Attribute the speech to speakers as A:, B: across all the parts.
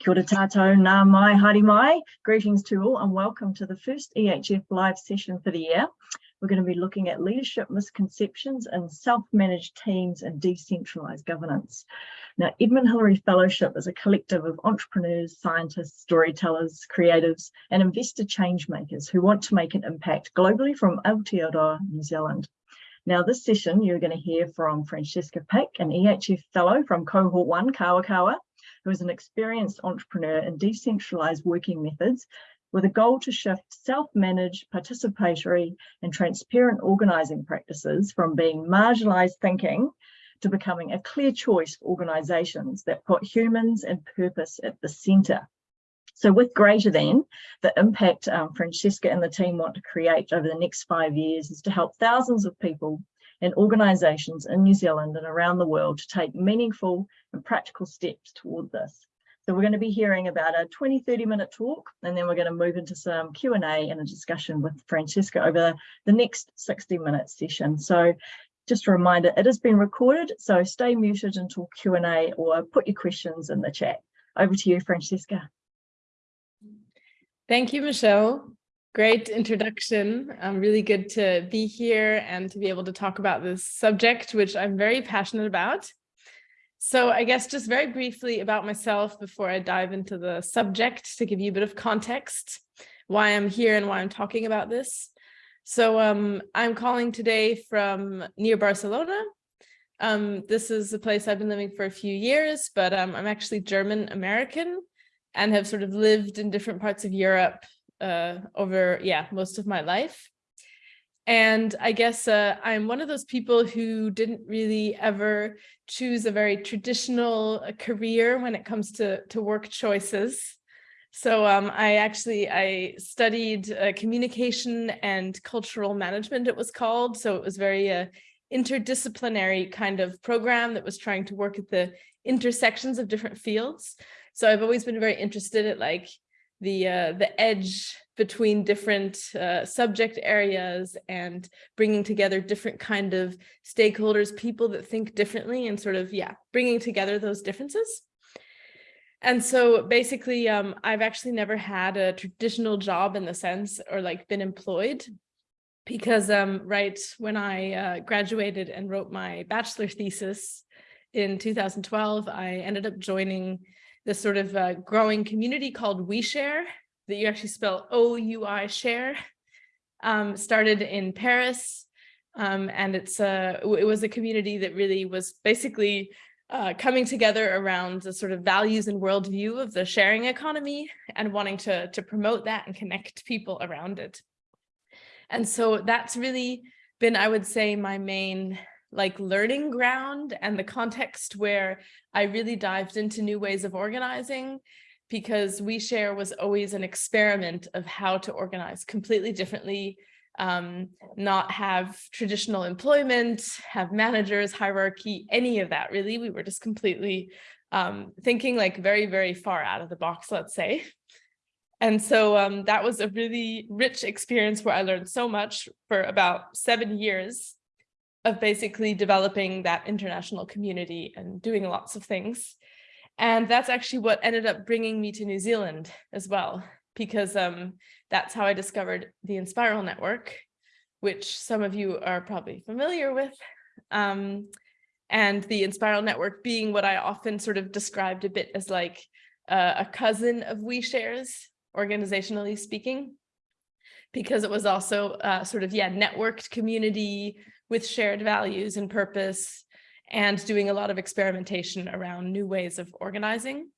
A: Kia ora tātou, nau mai, haere mai. Greetings to all and welcome to the first EHF live session for the year. We're going to be looking at leadership misconceptions and self-managed teams and decentralized governance. Now, Edmund Hillary Fellowship is a collective of entrepreneurs, scientists, storytellers, creatives, and investor change makers who want to make an impact globally from Aotearoa, New Zealand. Now, this session, you're going to hear from Francesca Pick, an EHF Fellow from Cohort 1, Kawakawa, who is an experienced entrepreneur in decentralized working methods with a goal to shift self-managed, participatory and transparent organising practices from being marginalised thinking to becoming a clear choice for organisations that put humans and purpose at the centre. So with greater than, the impact um, Francesca and the team want to create over the next five years is to help thousands of people and organisations in New Zealand and around the world to take meaningful and practical steps toward this. So we're going to be hearing about a 20, 30 minute talk, and then we're going to move into some Q&A and a discussion with Francesca over the next 60 minute session. So just a reminder, it has been recorded, so stay muted until Q&A or put your questions in the chat. Over to you, Francesca.
B: Thank you, Michelle. Great introduction. Um, really good to be here and to be able to talk about this subject, which I'm very passionate about. So I guess just very briefly about myself before I dive into the subject to give you a bit of context, why I'm here and why I'm talking about this. So um, I'm calling today from near Barcelona. Um, this is a place I've been living for a few years, but um, I'm actually German American and have sort of lived in different parts of Europe uh, over, yeah, most of my life. And I guess uh, I'm one of those people who didn't really ever choose a very traditional uh, career when it comes to, to work choices. So um, I actually, I studied uh, communication and cultural management, it was called. So it was very uh, interdisciplinary kind of program that was trying to work at the intersections of different fields. So I've always been very interested at like the uh, the edge between different uh, subject areas and bringing together different kind of stakeholders, people that think differently and sort of, yeah, bringing together those differences. And so basically, um, I've actually never had a traditional job in the sense or like been employed because um, right when I uh, graduated and wrote my bachelor thesis in 2012, I ended up joining this sort of uh, growing community called OuiShare that you actually spell O-U-I share, um, started in Paris. Um, and it's a, it was a community that really was basically uh, coming together around the sort of values and worldview of the sharing economy and wanting to, to promote that and connect people around it. And so that's really been, I would say, my main like learning ground and the context where I really dived into new ways of organizing because OuiShare was always an experiment of how to organize completely differently, um, not have traditional employment, have managers, hierarchy, any of that really. We were just completely um, thinking like very, very far out of the box, let's say. And so um, that was a really rich experience where I learned so much for about seven years of basically developing that international community and doing lots of things. And that's actually what ended up bringing me to New Zealand as well, because um, that's how I discovered the Enspiral Network, which some of you are probably familiar with. Um, and the Enspiral Network being what I often sort of described a bit as like uh, a cousin of OuiShares, organizationally speaking, because it was also uh, sort of, yeah, networked community with shared values and purpose and doing a lot of experimentation around new ways of organizing.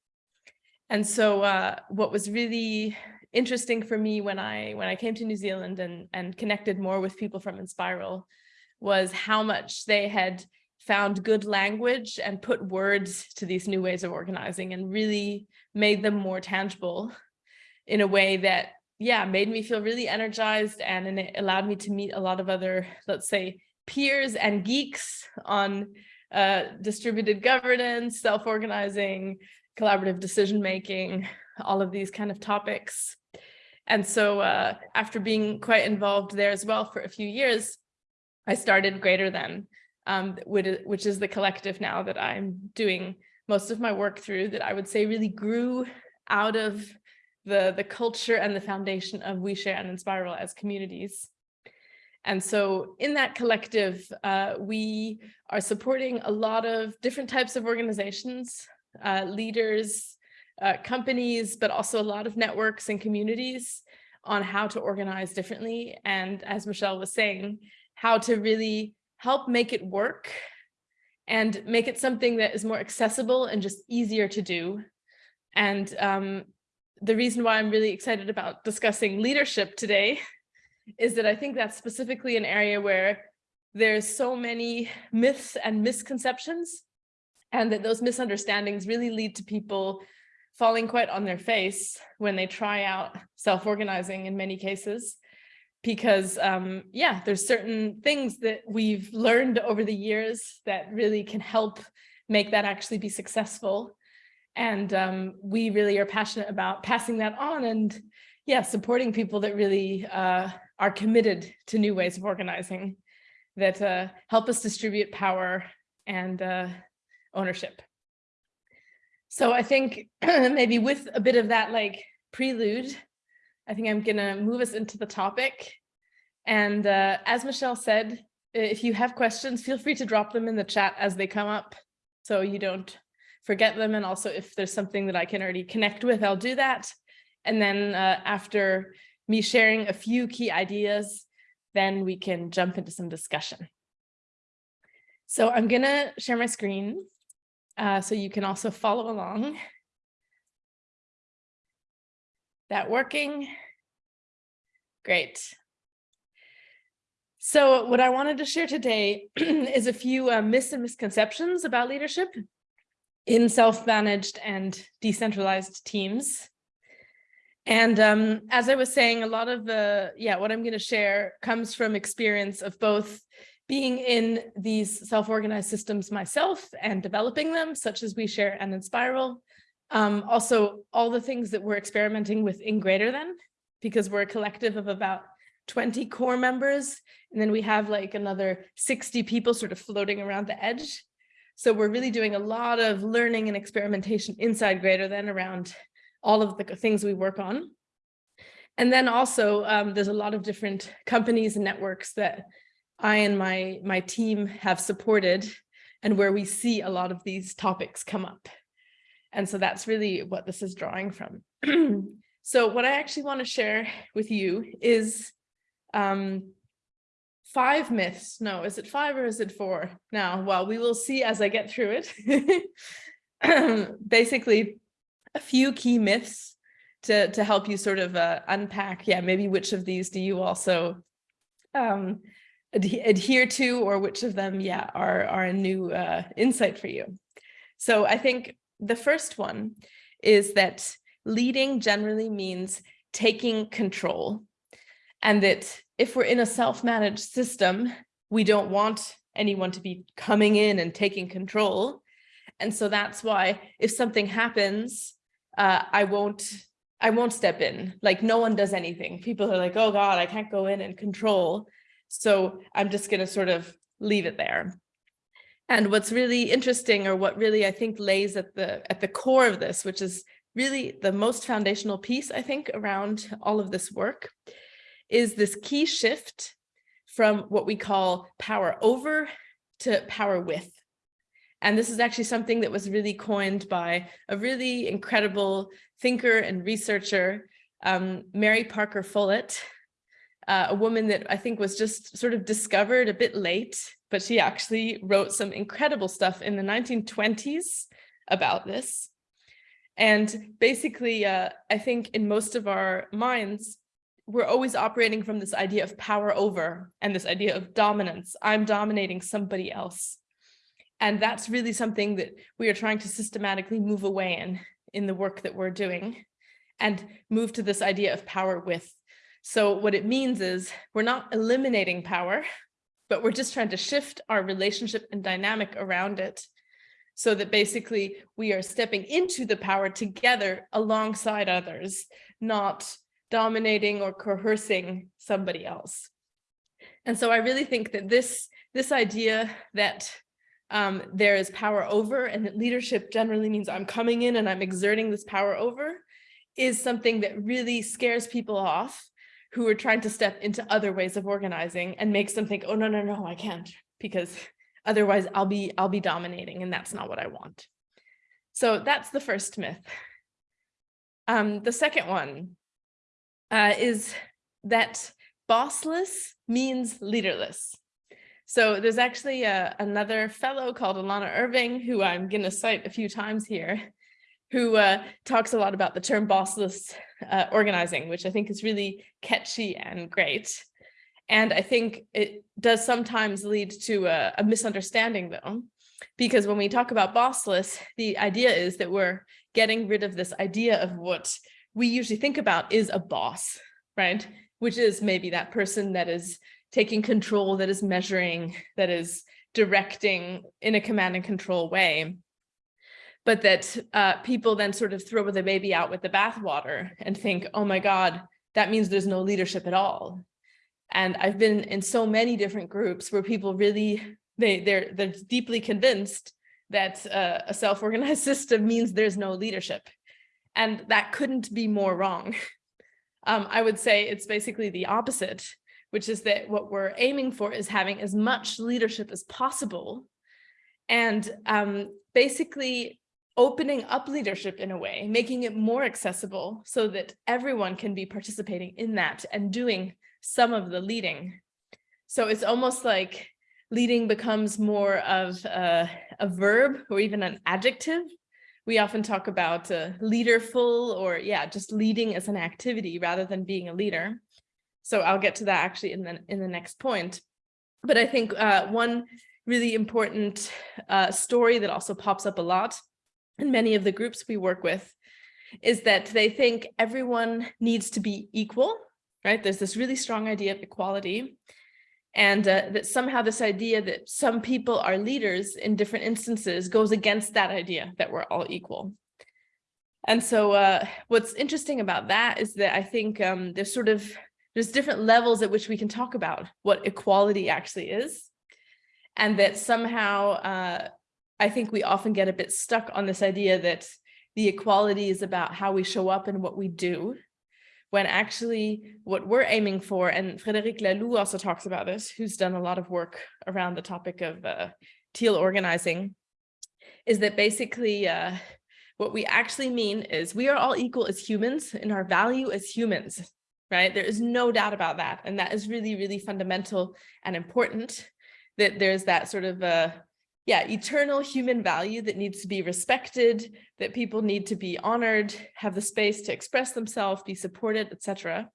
B: And so uh, what was really interesting for me when I when I came to New Zealand and, and connected more with people from Enspiral was how much they had found good language and put words to these new ways of organizing and really made them more tangible in a way that, yeah, made me feel really energized and, and it allowed me to meet a lot of other, let's say, peers and geeks on uh, distributed governance, self-organizing, collaborative decision-making, all of these kind of topics. And so uh, after being quite involved there as well for a few years, I started Greater Than, um, which is the collective now that I'm doing most of my work through that I would say really grew out of the, the culture and the foundation of OuiShare and Enspiral as communities. And so in that collective, uh, we are supporting a lot of different types of organizations, uh, leaders, uh, companies, but also a lot of networks and communities on how to organize differently. And as Michelle was saying, how to really help make it work and make it something that is more accessible and just easier to do. And um, the reason why I'm really excited about discussing leadership today is that I think that's specifically an area where there's so many myths and misconceptions and that those misunderstandings really lead to people falling quite on their face when they try out self-organizing in many cases because um, yeah there's certain things that we've learned over the years that really can help make that actually be successful. And um, we really are passionate about passing that on and yeah supporting people that really uh, are committed to new ways of organizing that uh, help us distribute power and uh, ownership. So I think maybe with a bit of that like prelude, I think I'm gonna move us into the topic. And uh, as Michelle said, if you have questions, feel free to drop them in the chat as they come up so you don't forget them. And also if there's something that I can already connect with, I'll do that. And then uh, after me sharing a few key ideas, then we can jump into some discussion. So I'm gonna share my screen uh, so you can also follow along. That working? Great. So what I wanted to share today is a few uh, myths and misconceptions about leadership in self-managed and decentralized teams. And um, as I was saying, a lot of the, yeah, what I'm going to share comes from experience of both being in these self-organized systems myself and developing them, such as OuiShare and Enspiral. Um, also, all the things that we're experimenting with in Greater Than, because we're a collective of about 20 core members, and then we have like another 60 people sort of floating around the edge. So we're really doing a lot of learning and experimentation inside Greater Than around all of the things we work on. And then also um, there's a lot of different companies and networks that I and my, my team have supported and where we see a lot of these topics come up. And so that's really what this is drawing from. so what I actually want to share with you is um, five myths. No, is it five or is it four? Now, well, we will see as I get through it. Basically, a few key myths to, to help you sort of uh, unpack, yeah, maybe which of these do you also um, ad adhere to or which of them, yeah, are, are a new uh, insight for you. So I think the first one is that leading generally means taking control and that if we're in a self-managed system, we don't want anyone to be coming in and taking control. And so that's why if something happens, uh, I won't I won't step in. Like no one does anything. People are like, oh God, I can't go in and control. So I'm just going to sort of leave it there. And what's really interesting or what really I think lays at the at the core of this, which is really the most foundational piece, I think, around all of this work, is this key shift from what we call power over to power with. And this is actually something that was really coined by a really incredible thinker and researcher, um, Mary Parker Follett, uh, a woman that I think was just sort of discovered a bit late, but she actually wrote some incredible stuff in the 1920s about this. And basically, uh, I think in most of our minds, we're always operating from this idea of power over and this idea of dominance. I'm dominating somebody else. And that's really something that we are trying to systematically move away in, in the work that we're doing and move to this idea of power with. So what it means is we're not eliminating power, but we're just trying to shift our relationship and dynamic around it so that basically we are stepping into the power together alongside others, not dominating or coercing somebody else. And so I really think that this, this idea that um, there is power over and that leadership generally means I'm coming in and I'm exerting this power over is something that really scares people off who are trying to step into other ways of organizing and makes them think, oh, no, no, no, I can't, because otherwise I'll be, I'll be dominating and that's not what I want. So that's the first myth. Um, the second one uh, is that bossless means leaderless. So there's actually a, uh, another fellow called Alanna Irving, who I'm going to cite a few times here, who uh, talks a lot about the term bossless uh, organizing, which I think is really catchy and great. And I think it does sometimes lead to a, a misunderstanding though, because when we talk about bossless, the idea is that we're getting rid of this idea of what we usually think about is a boss, right? Which is maybe that person that is taking control, that is measuring, that is directing in a command and control way. But that uh, people then sort of throw the baby out with the bathwater and think, oh my God, that means there's no leadership at all. And I've been in so many different groups where people really, they, they're, they're deeply convinced that uh, a self-organized system means there's no leadership. And that couldn't be more wrong. Um, I would say it's basically the opposite, which is that what we're aiming for is having as much leadership as possible and um, basically opening up leadership in a way, making it more accessible so that everyone can be participating in that and doing some of the leading. So it's almost like leading becomes more of a, a verb or even an adjective. We often talk about uh, leaderful or yeah, just leading as an activity rather than being a leader. So I'll get to that actually in the, in the next point. But I think uh, one really important uh, story that also pops up a lot in many of the groups we work with is that they think everyone needs to be equal, right? There's this really strong idea of equality and uh, that somehow this idea that some people are leaders in different instances goes against that idea that we're all equal. And so uh, what's interesting about that is that I think um, there's sort of, there's different levels at which we can talk about what equality actually is. And that somehow, uh, I think we often get a bit stuck on this idea that the equality is about how we show up and what we do when actually what we're aiming for, and Frédéric Laloux also talks about this, who's done a lot of work around the topic of uh, teal organizing, is that basically uh, what we actually mean is we are all equal as humans in our value as humans, right? There is no doubt about that. And that is really, really fundamental and important that there's that sort of uh, yeah, eternal human value that needs to be respected, that people need to be honored, have the space to express themselves, be supported, etc.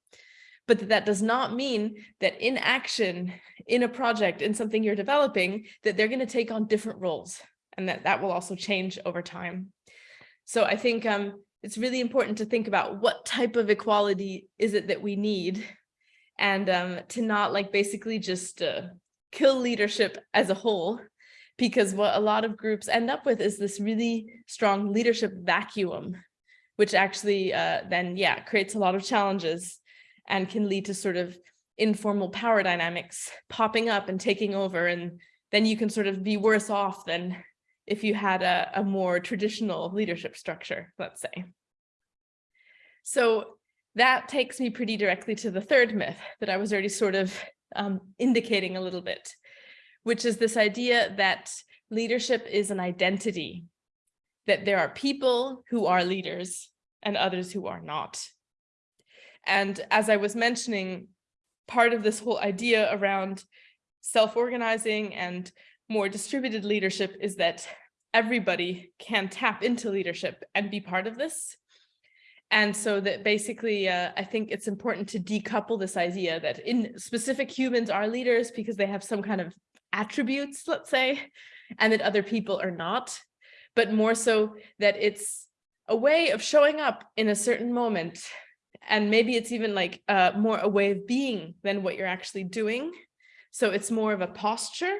B: But that, that does not mean that in action, in a project, in something you're developing, that they're going to take on different roles and that that will also change over time. So I think um, it's really important to think about what type of equality is it that we need and um, to not like basically just uh, kill leadership as a whole because what a lot of groups end up with is this really strong leadership vacuum, which actually uh, then, yeah, creates a lot of challenges and can lead to sort of informal power dynamics popping up and taking over. And then you can sort of be worse off than if you had a, a more traditional leadership structure, let's say. So that takes me pretty directly to the third myth that I was already sort of um, indicating a little bit, which is this idea that leadership is an identity, that there are people who are leaders and others who are not. And as I was mentioning, part of this whole idea around self-organizing and more distributed leadership is that everybody can tap into leadership and be part of this. And so that basically, uh, I think it's important to decouple this idea that in specific humans are leaders because they have some kind of attributes, let's say, and that other people are not, but more so that it's a way of showing up in a certain moment. And maybe it's even like uh, more a way of being than what you're actually doing. So it's more of a posture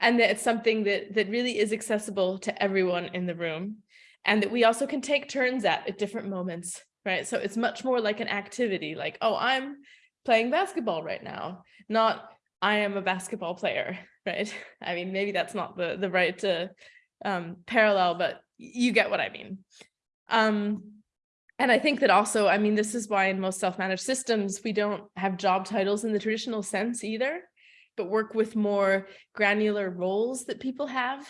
B: and that it's something that, that really is accessible to everyone in the room and that we also can take turns at at different moments, right? So it's much more like an activity like, oh, I'm playing basketball right now, not I am a basketball player, right? I mean, maybe that's not the, the right uh, um, parallel, but you get what I mean. Um, and I think that also, I mean, this is why in most self-managed systems, we don't have job titles in the traditional sense either, but work with more granular roles that people have.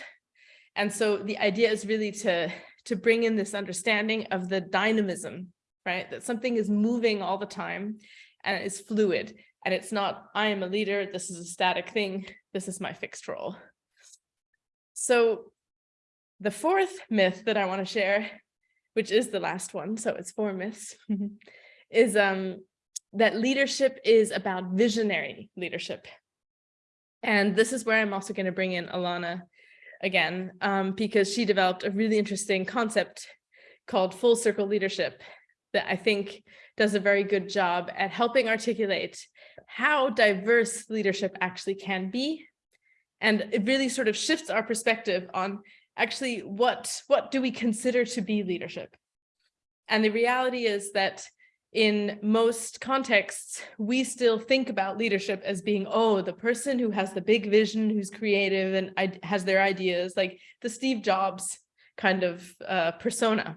B: And so the idea is really to, to bring in this understanding of the dynamism, right? That something is moving all the time and it's fluid and it's not, I am a leader, this is a static thing, this is my fixed role. So the fourth myth that I want to share, which is the last one, so it's four myths, is um, that leadership is about visionary leadership. And this is where I'm also going to bring in Alanna again, um, because she developed a really interesting concept called full circle leadership that I think does a very good job at helping articulate how diverse leadership actually can be. And it really sort of shifts our perspective on actually what, what do we consider to be leadership? And the reality is that in most contexts, we still think about leadership as being, oh, the person who has the big vision, who's creative and has their ideas, like the Steve Jobs kind of uh, persona.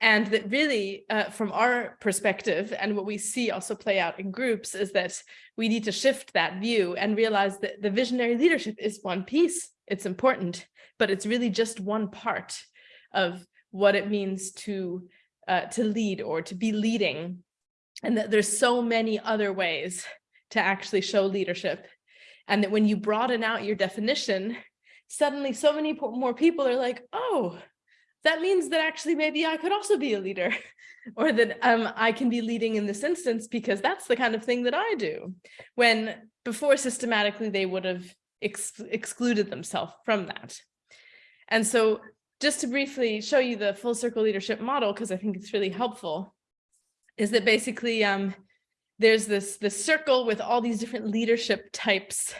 B: And that really, uh, from our perspective, and what we see also play out in groups, is that we need to shift that view and realize that the visionary leadership is one piece. It's important, but it's really just one part of what it means to uh, to lead or to be leading. And that there's so many other ways to actually show leadership. And that when you broaden out your definition, suddenly so many more people are like, oh, that means that actually maybe I could also be a leader or that um, I can be leading in this instance because that's the kind of thing that I do. When before systematically they would have ex excluded themselves from that. And so just to briefly show you the full circle leadership model, because I think it's really helpful, is that basically um, there's this, this circle with all these different leadership types,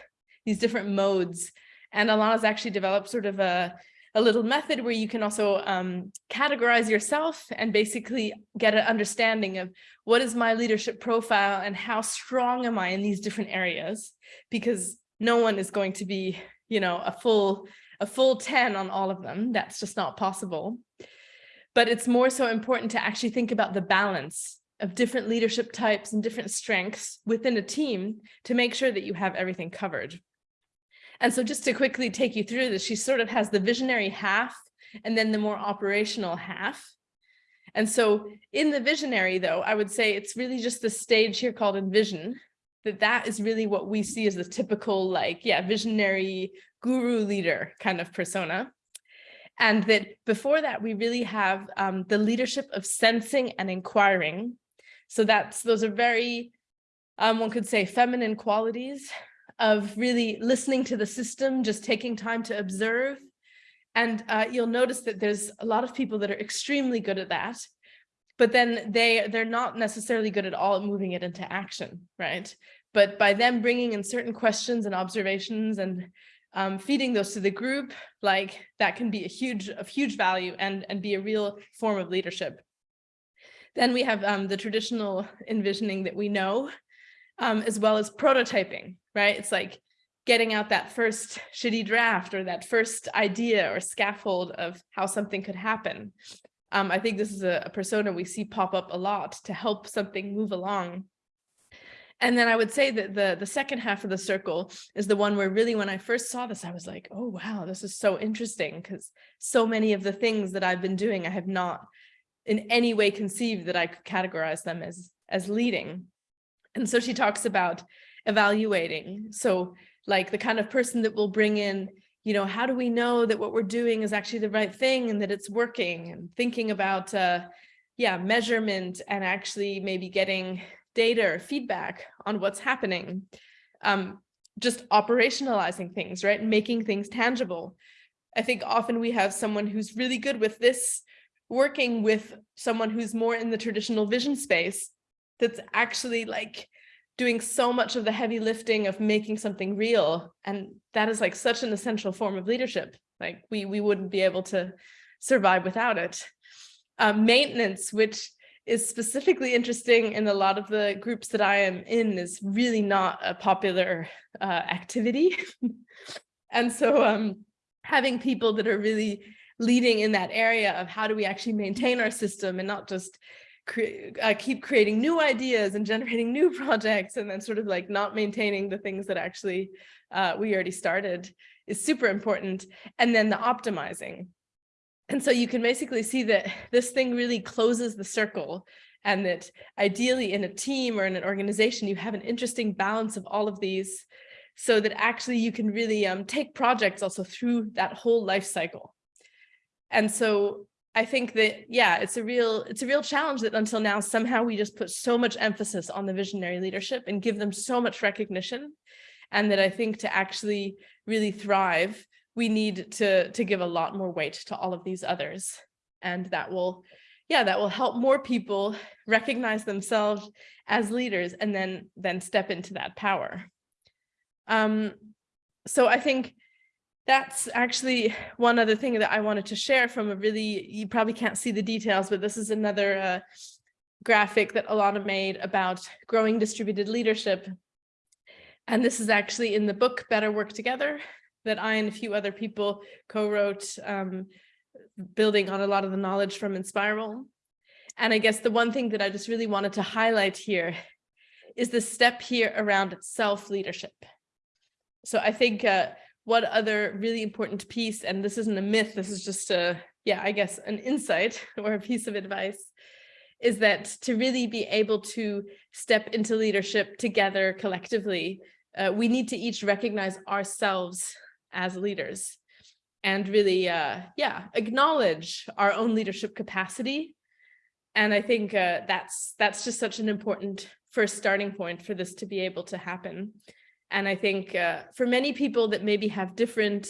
B: these different modes. And Alanna's actually developed sort of a a little method where you can also um, categorize yourself and basically get an understanding of what is my leadership profile and how strong am I in these different areas, because no one is going to be, you know, a full, a full 10 on all of them. That's just not possible. But it's more so important to actually think about the balance of different leadership types and different strengths within a team to make sure that you have everything covered. And so just to quickly take you through this, she sort of has the visionary half and then the more operational half. And so in the visionary, though, I would say it's really just the stage here called envision, that that is really what we see as the typical, like, yeah, visionary guru leader kind of persona. And that before that, we really have um, the leadership of sensing and inquiring. So that's those are very, um, one could say, feminine qualities of really listening to the system, just taking time to observe. And uh, you'll notice that there's a lot of people that are extremely good at that, but then they, they're not necessarily good at all at moving it into action, right? But by them bringing in certain questions and observations and um, feeding those to the group, like that can be a huge, of huge value and, and be a real form of leadership. Then we have um, the traditional envisioning that we know, um, as well as prototyping, right? It's like getting out that first shitty draft or that first idea or scaffold of how something could happen. Um, I think this is a, a persona we see pop up a lot to help something move along. And then I would say that the, the second half of the circle is the one where really when I first saw this, I was like, oh, wow, this is so interesting because so many of the things that I've been doing, I have not in any way conceived that I could categorize them as, as leading. And so she talks about evaluating. So like the kind of person that will bring in, you know, how do we know that what we're doing is actually the right thing and that it's working and thinking about, uh, yeah, measurement and actually maybe getting data or feedback on what's happening. Um, just operationalizing things, right? Making things tangible. I think often we have someone who's really good with this working with someone who's more in the traditional vision space that's actually like doing so much of the heavy lifting of making something real. And that is like such an essential form of leadership. Like we, we wouldn't be able to survive without it. Um, maintenance, which is specifically interesting in a lot of the groups that I am in is really not a popular uh, activity. and so um, having people that are really leading in that area of how do we actually maintain our system and not just cre uh, keep creating new ideas and generating new projects and then sort of like not maintaining the things that actually uh, we already started is super important. And then the optimizing. And so you can basically see that this thing really closes the circle and that ideally in a team or in an organization, you have an interesting balance of all of these so that actually you can really um, take projects also through that whole life cycle. And so I think that, yeah, it's a real it's a real challenge that until now, somehow we just put so much emphasis on the visionary leadership and give them so much recognition. And that I think to actually really thrive, we need to, to give a lot more weight to all of these others. And that will, yeah, that will help more people recognize themselves as leaders and then, then step into that power. Um, so I think that's actually one other thing that I wanted to share from a really, you probably can't see the details, but this is another uh, graphic that Alanna made about growing distributed leadership. And this is actually in the book Better Work Together that I and a few other people co-wrote, um, building on a lot of the knowledge from Enspiral. And I guess the one thing that I just really wanted to highlight here is the step here around self-leadership. So I think uh, what other really important piece, and this isn't a myth, this is just a, yeah, I guess an insight or a piece of advice, is that to really be able to step into leadership together collectively, uh, we need to each recognize ourselves as leaders and really, uh, yeah, acknowledge our own leadership capacity. And I think uh, that's that's just such an important first starting point for this to be able to happen. And I think uh, for many people that maybe have different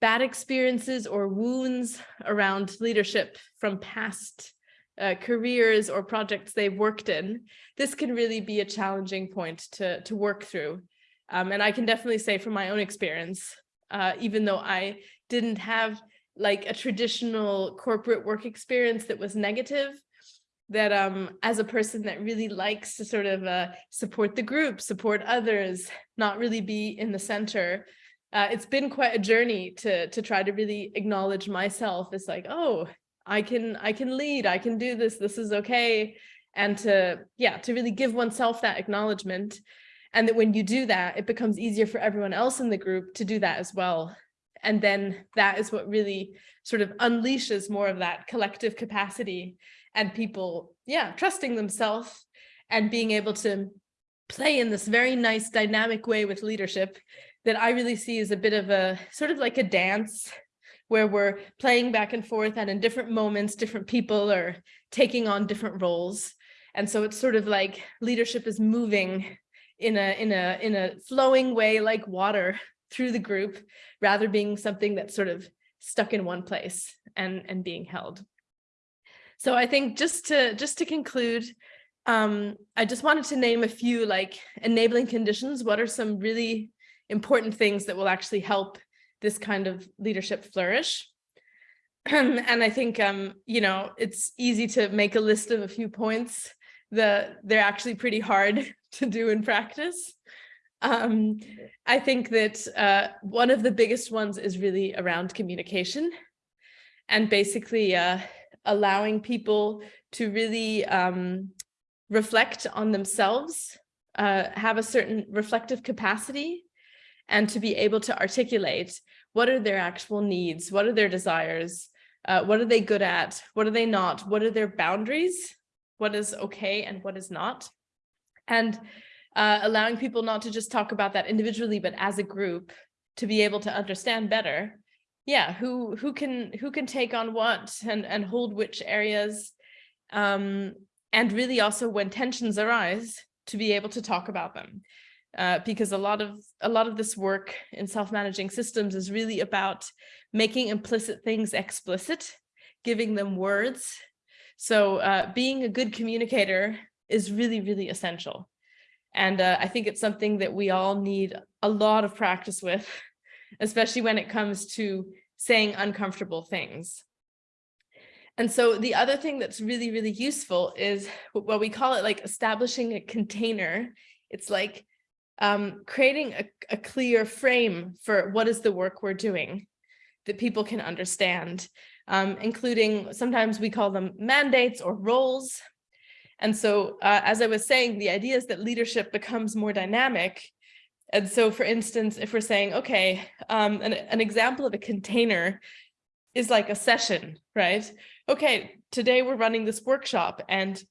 B: bad experiences or wounds around leadership from past uh, careers or projects they've worked in, this can really be a challenging point to, to work through. Um, and I can definitely say from my own experience, uh, even though I didn't have like a traditional corporate work experience that was negative, that um, as a person that really likes to sort of uh, support the group, support others, not really be in the center, uh, it's been quite a journey to to try to really acknowledge myself as like, oh, I can I can lead, I can do this, this is okay. And to, yeah, to really give oneself that acknowledgement. And that when you do that, it becomes easier for everyone else in the group to do that as well. And then that is what really sort of unleashes more of that collective capacity and people, yeah, trusting themselves and being able to play in this very nice dynamic way with leadership that I really see as a bit of a sort of like a dance where we're playing back and forth and in different moments, different people are taking on different roles. And so it's sort of like leadership is moving in a in a in a flowing way like water through the group rather being something that's sort of stuck in one place and and being held. So I think just to just to conclude, um, I just wanted to name a few like enabling conditions. What are some really important things that will actually help this kind of leadership flourish? and I think, um, you know, it's easy to make a list of a few points. that they're actually pretty hard to do in practice. Um, I think that uh, one of the biggest ones is really around communication and basically uh, allowing people to really um, reflect on themselves, uh, have a certain reflective capacity, and to be able to articulate what are their actual needs, what are their desires, uh, what are they good at, what are they not, what are their boundaries, what is okay and what is not. And uh, allowing people not to just talk about that individually, but as a group to be able to understand better yeah, who who can who can take on what and and hold which areas, um, and really also when tensions arise to be able to talk about them, uh, because a lot of a lot of this work in self-managing systems is really about making implicit things explicit, giving them words. So uh, being a good communicator is really really essential, and uh, I think it's something that we all need a lot of practice with especially when it comes to saying uncomfortable things. And so the other thing that's really, really useful is what we call it like establishing a container. It's like um, creating a, a clear frame for what is the work we're doing that people can understand, um, including sometimes we call them mandates or roles. And so, uh, as I was saying, the idea is that leadership becomes more dynamic. And so, for instance, if we're saying, okay, um, an, an example of a container is like a session, right? Okay, today we're running this workshop and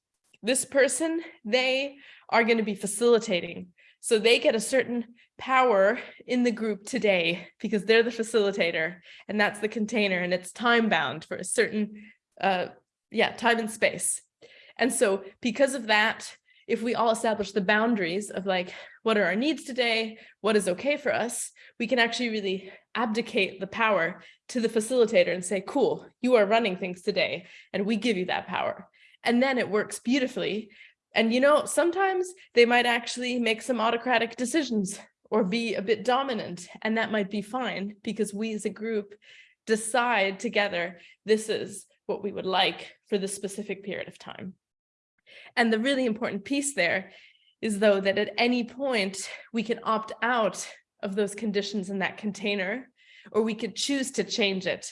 B: this person, they are going to be facilitating. So they get a certain power in the group today because they're the facilitator and that's the container and it's time bound for a certain, uh, yeah, time and space. And so because of that, if we all establish the boundaries of like, what are our needs today? What is okay for us? We can actually really abdicate the power to the facilitator and say, cool, you are running things today and we give you that power. And then it works beautifully and, you know, sometimes they might actually make some autocratic decisions or be a bit dominant, and that might be fine because we as a group decide together, this is what we would like for this specific period of time. And the really important piece there is though that at any point we can opt out of those conditions in that container, or we could choose to change it.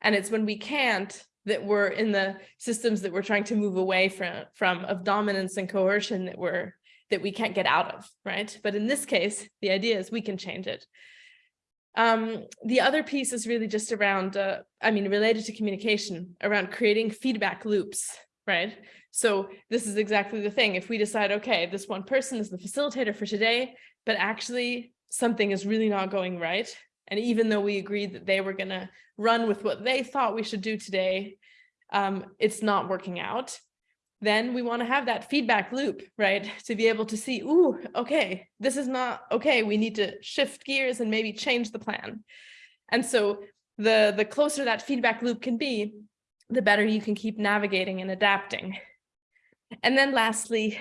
B: And it's when we can't that we're in the systems that we're trying to move away from, from of dominance and coercion that we're that we can't get out of, right? But in this case, the idea is we can change it. Um, the other piece is really just around, uh, I mean, related to communication, around creating feedback loops, right? So this is exactly the thing. If we decide, okay, this one person is the facilitator for today, but actually something is really not going right, and even though we agreed that they were going to run with what they thought we should do today, um, it's not working out. Then we want to have that feedback loop, right? To be able to see, ooh, okay, this is not okay. We need to shift gears and maybe change the plan. And so the, the closer that feedback loop can be, the better you can keep navigating and adapting. And then lastly,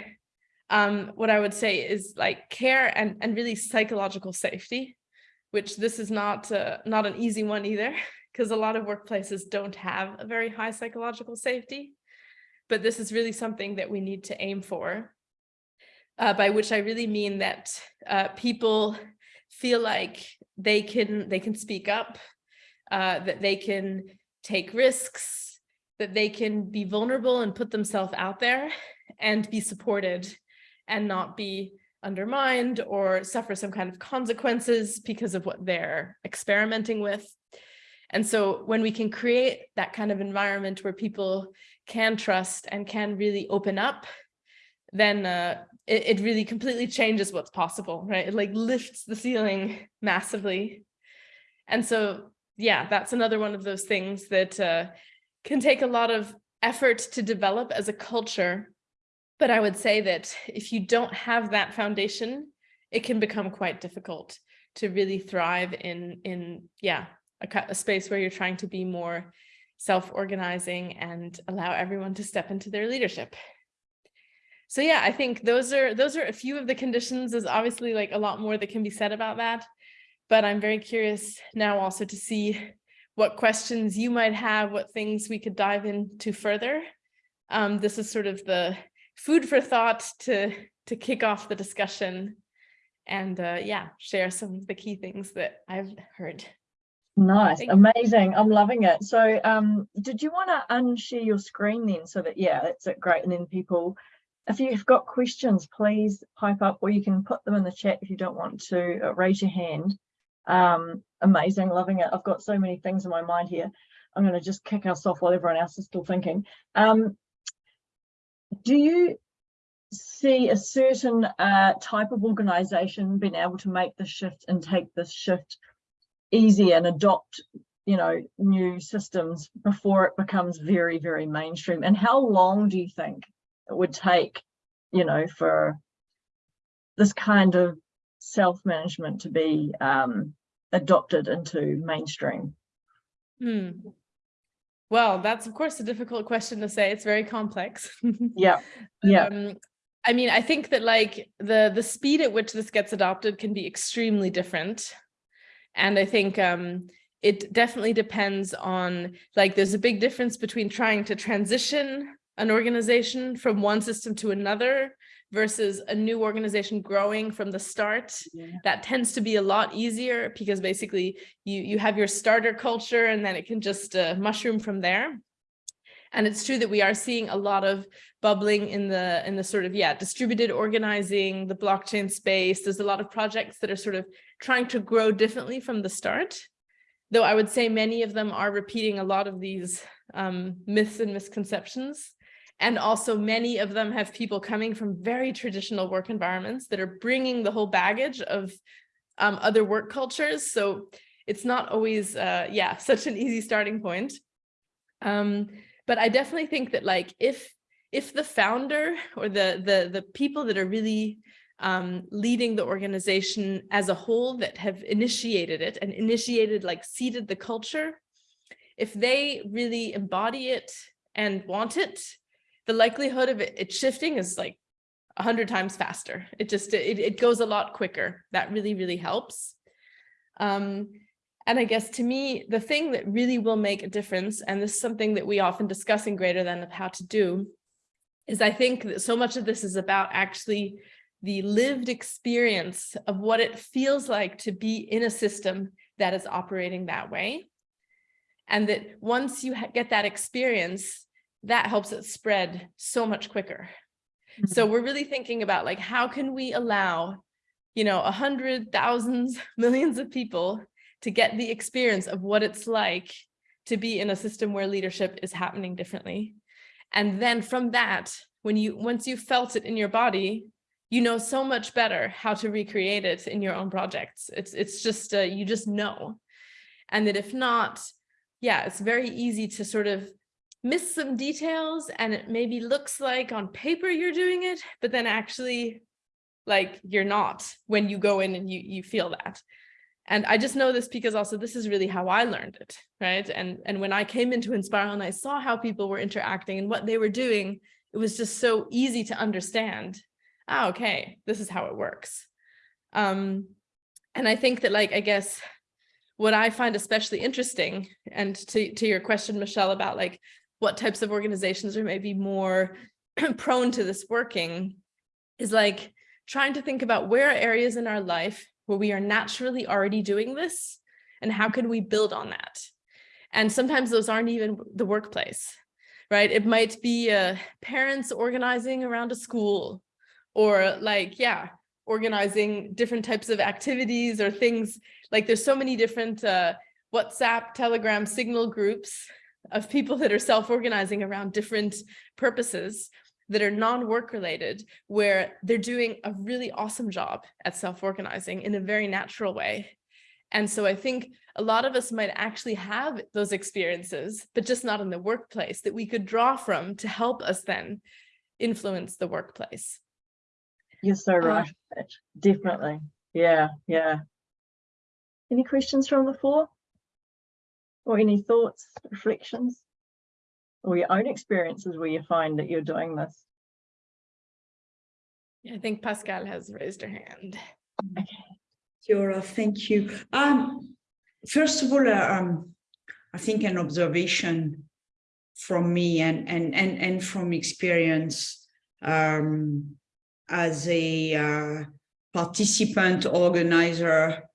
B: um, what I would say is like care and, and really psychological safety which this is not uh, not an easy one either, because a lot of workplaces don't have a very high psychological safety. But this is really something that we need to aim for, uh, by which I really mean that uh, people feel like they can they can speak up, uh, that they can take risks, that they can be vulnerable and put themselves out there and be supported and not be undermined or suffer some kind of consequences because of what they're experimenting with. And so when we can create that kind of environment where people can trust and can really open up, then uh, it, it really completely changes what's possible, right? It like lifts the ceiling massively. And so, yeah, that's another one of those things that uh, can take a lot of effort to develop as a culture but I would say that if you don't have that foundation, it can become quite difficult to really thrive in, in yeah, a, a space where you're trying to be more self-organizing and allow everyone to step into their leadership. So yeah, I think those are those are a few of the conditions. There's obviously like a lot more that can be said about that, but I'm very curious now also to see what questions you might have, what things we could dive into further. Um, this is sort of the food for thought to to kick off the discussion and uh, yeah, share some of the key things that I've heard.
A: Nice, Thank amazing. I'm loving it. So um, did you want to unshare your screen then so that, yeah, that's it, great. And then people, if you've got questions, please pipe up or you can put them in the chat if you don't want to uh, raise your hand. Um, amazing, loving it. I've got so many things in my mind here. I'm going to just kick us off while everyone else is still thinking. Um, do you see a certain uh, type of organization being able to make the shift and take this shift easy and adopt you know new systems before it becomes very very mainstream and how long do you think it would take you know for this kind of self-management to be um, adopted into mainstream
B: hmm. Well, that's of course a difficult question to say. It's very complex.
A: yeah. Yeah.
B: Um, I mean, I think that like the the speed at which this gets adopted can be extremely different. And I think um, it definitely depends on like there's a big difference between trying to transition an organization from one system to another versus a new organization growing from the start yeah. that tends to be a lot easier because basically you you have your starter culture and then it can just uh, mushroom from there. And it's true that we are seeing a lot of bubbling in the in the sort of yeah distributed organizing the blockchain space. There's a lot of projects that are sort of trying to grow differently from the start though i would say many of them are repeating a lot of these um, myths and misconceptions and also many of them have people coming from very traditional work environments that are bringing the whole baggage of um, other work cultures. So it's not always, uh, yeah, such an easy starting point. Um, but I definitely think that like if if the founder or the the the people that are really um, leading the organization as a whole that have initiated it and initiated like seeded the culture, if they really embody it and want it, the likelihood of it, it shifting is like a hundred times faster. It just, it, it goes a lot quicker. That really, really helps. Um, and I guess to me, the thing that really will make a difference, and this is something that we often discuss in Greater Than of how to do, is I think that so much of this is about actually the lived experience of what it feels like to be in a system that is operating that way. And that once you get that experience, that helps it spread so much quicker. Mm -hmm. So we're really thinking about like, how can we allow, you know, a hundred thousands, millions of people to get the experience of what it's like to be in a system where leadership is happening differently. And then from that, when you once you felt it in your body, you know so much better how to recreate it in your own projects. It's it's just uh, you just know, and that if not, yeah, it's very easy to sort of miss some details and it maybe looks like on paper you're doing it, but then actually like you're not when you go in and you, you feel that. And I just know this because also this is really how I learned it, right? And, and when I came into Enspiral and I saw how people were interacting and what they were doing, it was just so easy to understand. Ah, okay, this is how it works. Um, and I think that like, I guess what I find especially interesting and to, to your question, Michelle, about like what types of organizations are maybe more prone to this working is like trying to think about where are areas in our life where we are naturally already doing this and how can we build on that? And sometimes those aren't even the workplace, right? It might be uh, parents organizing around a school or like, yeah, organizing different types of activities or things like there's so many different uh, WhatsApp, Telegram, Signal groups of people that are self-organizing around different purposes that are non-work related, where they're doing a really awesome job at self-organizing in a very natural way. And so I think a lot of us might actually have those experiences, but just not in the workplace that we could draw from to help us then influence the workplace.
A: You're so uh, right. Uh, Definitely. Yeah, yeah. Any questions from the floor? Or any thoughts, reflections, or your own experiences where you find that you're doing this?
B: I think Pascal has raised her hand.
C: Okay. Kia ora, thank you. Um, first of all, uh, um, I think an observation from me and and and and from experience um, as a uh, participant organizer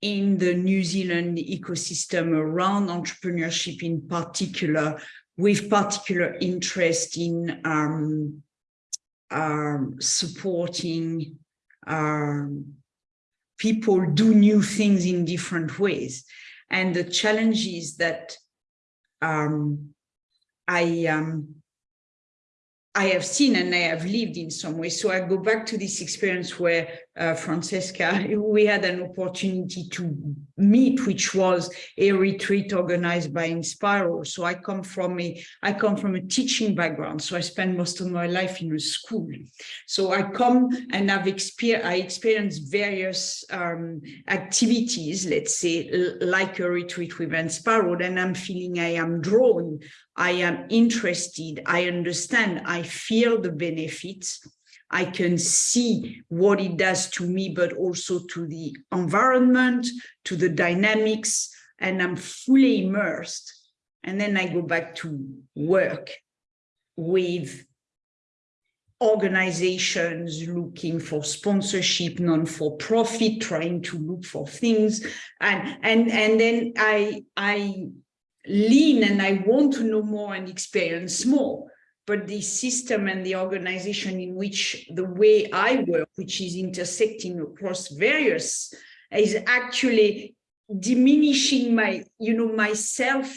C: in the New Zealand ecosystem around entrepreneurship in particular, with particular interest in um, um, supporting um, people do new things in different ways. And the challenge is that um, I um, I have seen and I have lived in some way. So I go back to this experience where uh, Francesca, we had an opportunity to meet, which was a retreat organized by Enspiral. So I come from a, I come from a teaching background. So I spent most of my life in a school. So I come and I've I experienced various um, activities, let's say, like a retreat with Enspiral, and I'm feeling I am drawn, I am interested, I understand, I feel the benefits I can see what it does to me, but also to the environment, to the dynamics, and I'm fully immersed. And then I go back to work with organizations looking for sponsorship, non-for-profit, trying to look for things. And, and, and then I, I lean and I want to know more and experience more. But the system and the organization in which the way I work, which is intersecting across various, is actually diminishing my, you know, myself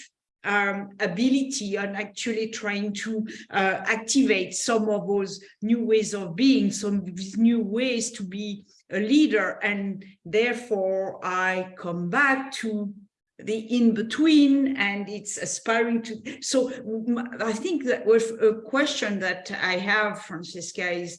C: um, ability and actually trying to uh, activate some of those new ways of being, some new ways to be a leader. And therefore, I come back to the in-between and it's aspiring to. So I think that with a question that I have, Francesca, is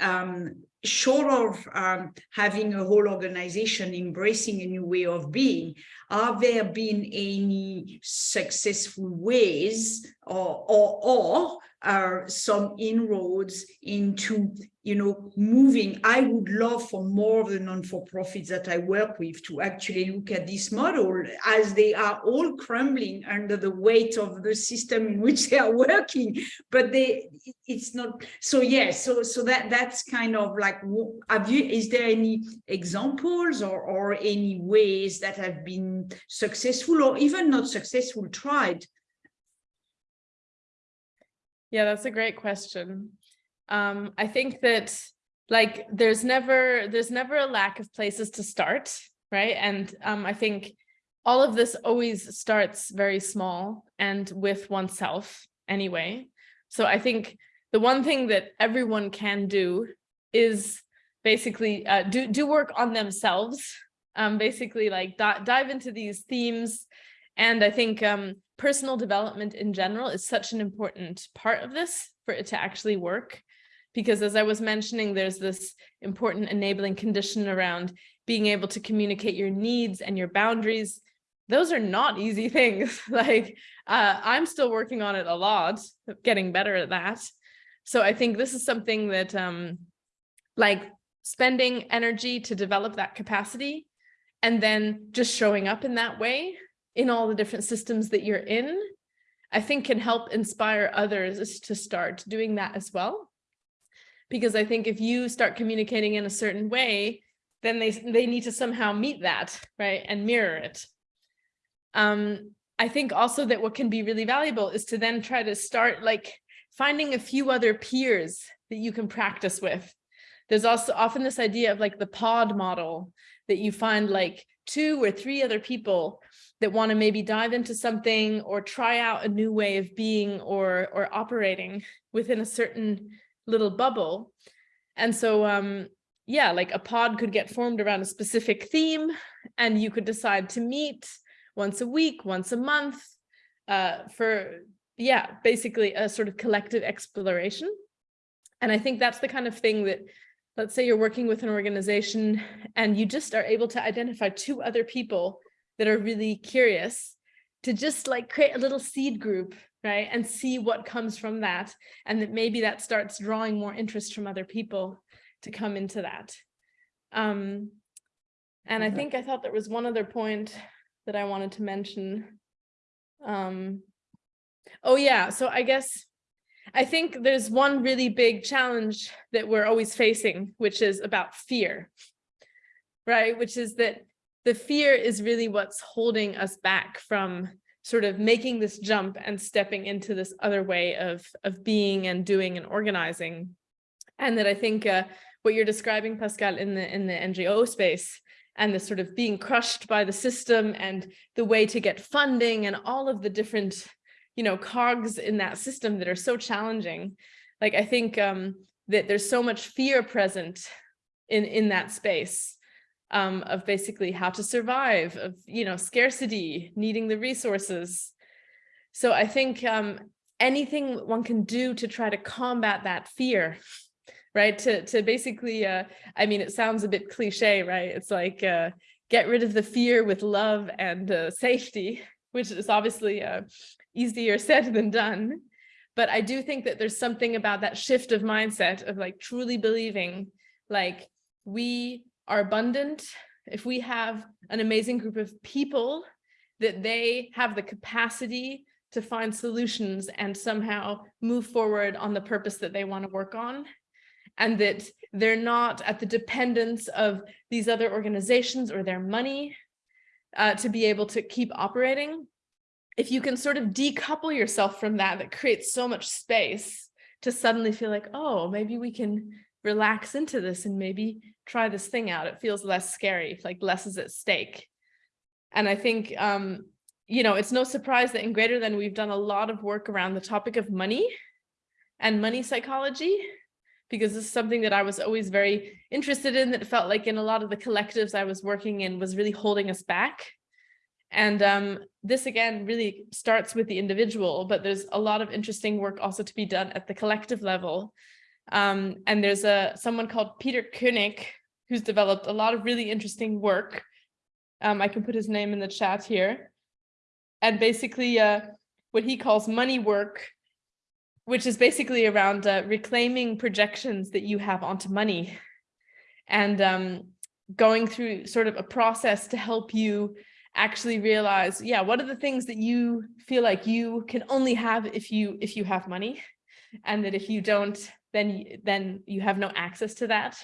C: um, short of um, having a whole organization embracing a new way of being, are there been any successful ways or, or, or are some inroads into, you know, moving. I would love for more of the non-for-profits that I work with to actually look at this model as they are all crumbling under the weight of the system in which they are working. But they, it's not. So yeah. So so that that's kind of like. Have you? Is there any examples or or any ways that have been successful or even not successful tried
B: yeah, that's a great question. Um, I think that like there's never there's never a lack of places to start, right? And um, I think all of this always starts very small and with oneself anyway. So I think the one thing that everyone can do is basically uh, do do work on themselves. Um, basically, like dive into these themes, and I think um, personal development in general is such an important part of this for it to actually work. Because as I was mentioning, there's this important enabling condition around being able to communicate your needs and your boundaries. Those are not easy things. like uh, I'm still working on it a lot, getting better at that. So I think this is something that um, like spending energy to develop that capacity and then just showing up in that way in all the different systems that you're in, I think can help inspire others to start doing that as well. Because I think if you start communicating in a certain way, then they, they need to somehow meet that, right, and mirror it. Um, I think also that what can be really valuable is to then try to start like finding a few other peers that you can practice with. There's also often this idea of like the pod model that you find like two or three other people that want to maybe dive into something or try out a new way of being or or operating within a certain little bubble. And so um yeah, like a pod could get formed around a specific theme and you could decide to meet once a week, once a month uh for yeah, basically a sort of collective exploration. And I think that's the kind of thing that let's say you're working with an organization and you just are able to identify two other people that are really curious to just like create a little seed group, right? And see what comes from that. And that maybe that starts drawing more interest from other people to come into that. Um, and I think I thought there was one other point that I wanted to mention. Um, oh yeah, so I guess I think there's one really big challenge that we're always facing, which is about fear, right? Which is that the fear is really what's holding us back from sort of making this jump and stepping into this other way of, of being and doing and organizing. And that I think uh, what you're describing, Pascal, in the, in the NGO space and the sort of being crushed by the system and the way to get funding and all of the different, you know, cogs in that system that are so challenging. Like, I think um, that there's so much fear present in, in that space um, of basically how to survive, of, you know, scarcity, needing the resources. So I think um, anything one can do to try to combat that fear, right? To, to basically, uh, I mean, it sounds a bit cliche, right? It's like, uh, get rid of the fear with love and uh, safety, which is obviously uh, easier said than done. But I do think that there's something about that shift of mindset of like truly believing like we are abundant, if we have an amazing group of people that they have the capacity to find solutions and somehow move forward on the purpose that they want to work on and that they're not at the dependence of these other organizations or their money uh, to be able to keep operating. If you can sort of decouple yourself from that, that creates so much space to suddenly feel like, oh, maybe we can relax into this and maybe try this thing out. It feels less scary, like less is at stake. And I think, um, you know, it's no surprise that in Greater Than we've done a lot of work around the topic of money and money psychology, because this is something that I was always very interested in that felt like in a lot of the collectives I was working in was really holding us back. And um, this again really starts with the individual, but there's a lot of interesting work also to be done at the collective level. Um, and there's a someone called Peter Koenig who's developed a lot of really interesting work. Um, I can put his name in the chat here. And basically uh, what he calls money work, which is basically around uh, reclaiming projections that you have onto money and um, going through sort of a process to help you actually realize, yeah, what are the things that you feel like you can only have if you if you have money and that if you don't, then, then you have no access to that.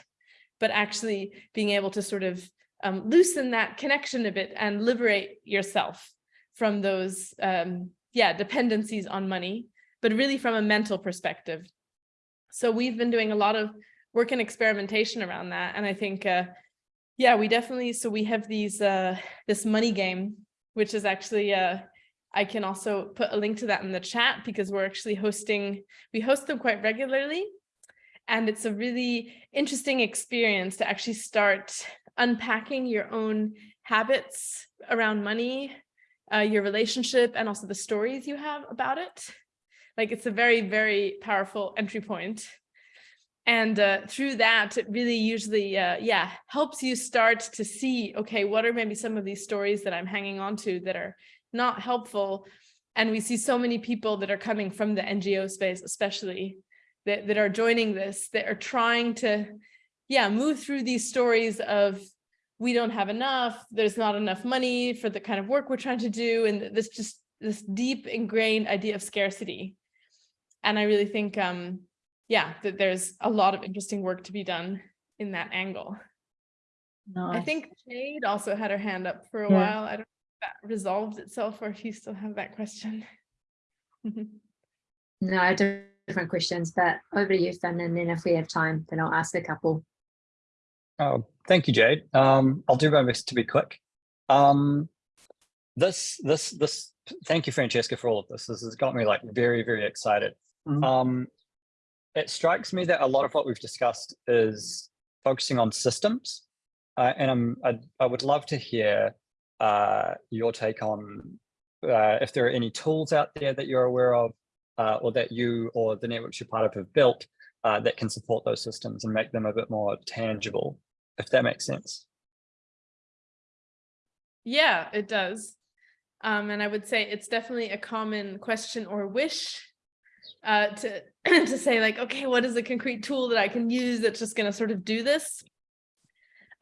B: But actually being able to sort of um, loosen that connection a bit and liberate yourself from those, um, yeah, dependencies on money, but really from a mental perspective. So we've been doing a lot of work and experimentation around that. And I think uh, yeah, we definitely, so we have these, uh, this money game, which is actually, uh, I can also put a link to that in the chat because we're actually hosting, we host them quite regularly. And it's a really interesting experience to actually start unpacking your own habits around money, uh, your relationship, and also the stories you have about it. Like it's a very, very powerful entry point. And uh, through that, it really usually, uh, yeah, helps you start to see, okay, what are maybe some of these stories that I'm hanging on to that are not helpful. And we see so many people that are coming from the NGO space, especially that, that are joining this, that are trying to, yeah, move through these stories of we don't have enough, there's not enough money for the kind of work we're trying to do. And this just this deep ingrained idea of scarcity. And I really think, um, yeah, that there's a lot of interesting work to be done in that angle.
A: Nice.
B: I think Jade also had her hand up for a
A: Yeah.
B: while. I don't know if that resolved itself or if you still have that question.
D: No, I do have different questions, but over to you, Finn, and then if we have time, then I'll ask a couple.
E: Oh, thank you, Jade. Um, I'll do my best to be quick. Um, this, this, this, thank you, Francesca, for all of this. This has got me like very, very excited.
A: Mhm.
E: Um, it strikes me that a lot of what we've discussed is focusing on systems. Uh, and I'm, I, I would love to hear uh, your take on uh, if there are any tools out there that you're aware of uh, or that you or the networks you're part of have built uh, that can support those systems and make them a bit more tangible, if that makes sense.
B: Yeah, it does. Um, and I would say it's definitely a common question or wish uh, to, to say like, okay, what is a concrete tool that I can use that's just going to sort of do this?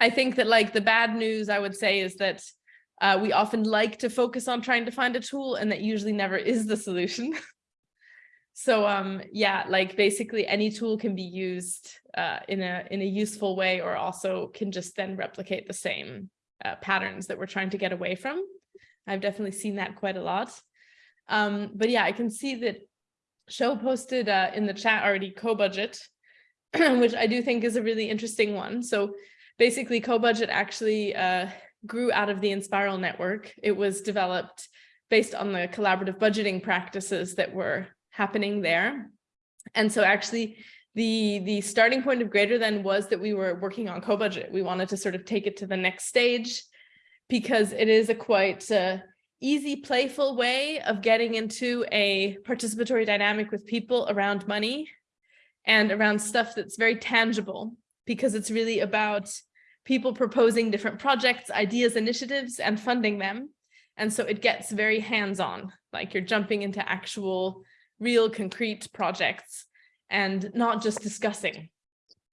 B: I think that like the bad news I would say is that uh, we often like to focus on trying to find a tool and that usually never is the solution. so um, yeah, like basically any tool can be used uh, in a in a useful way or also can just then replicate the same uh, patterns that we're trying to get away from. I've definitely seen that quite a lot. Um, but yeah, I can see that Show posted uh, in the chat already Cobudget, which I do think is a really interesting one. So basically Cobudget actually uh, grew out of the Enspiral network. It was developed based on the collaborative budgeting practices that were happening there. And so actually the, the starting point of greater than was that we were working on Cobudget. We wanted to sort of take it to the next stage because it is a quite uh, easy, playful way of getting into a participatory dynamic with people around money and around stuff that's very tangible because it's really about people proposing different projects, ideas, initiatives, and funding them. And so it gets very hands-on, like you're jumping into actual, real, concrete projects and not just discussing,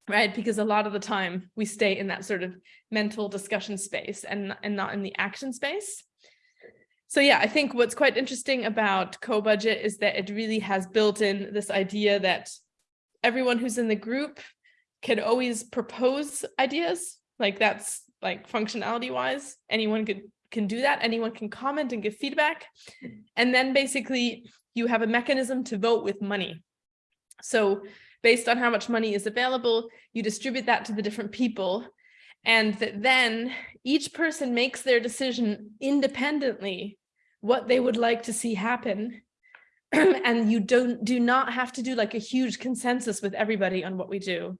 B: right? Because a lot of the time we stay in that sort of mental discussion space and, and not in the action space. So yeah, I think what's quite interesting about Cobudget is that it really has built in this idea that everyone who's in the group can always propose ideas. Like that's like functionality wise, anyone could can do that. Anyone can comment and give feedback. And then basically you have a mechanism to vote with money. So based on how much money is available, you distribute that to the different people. And that then each person makes their decision independently what they would like to see happen. and you don't do not have to do like a huge consensus with everybody on what we do.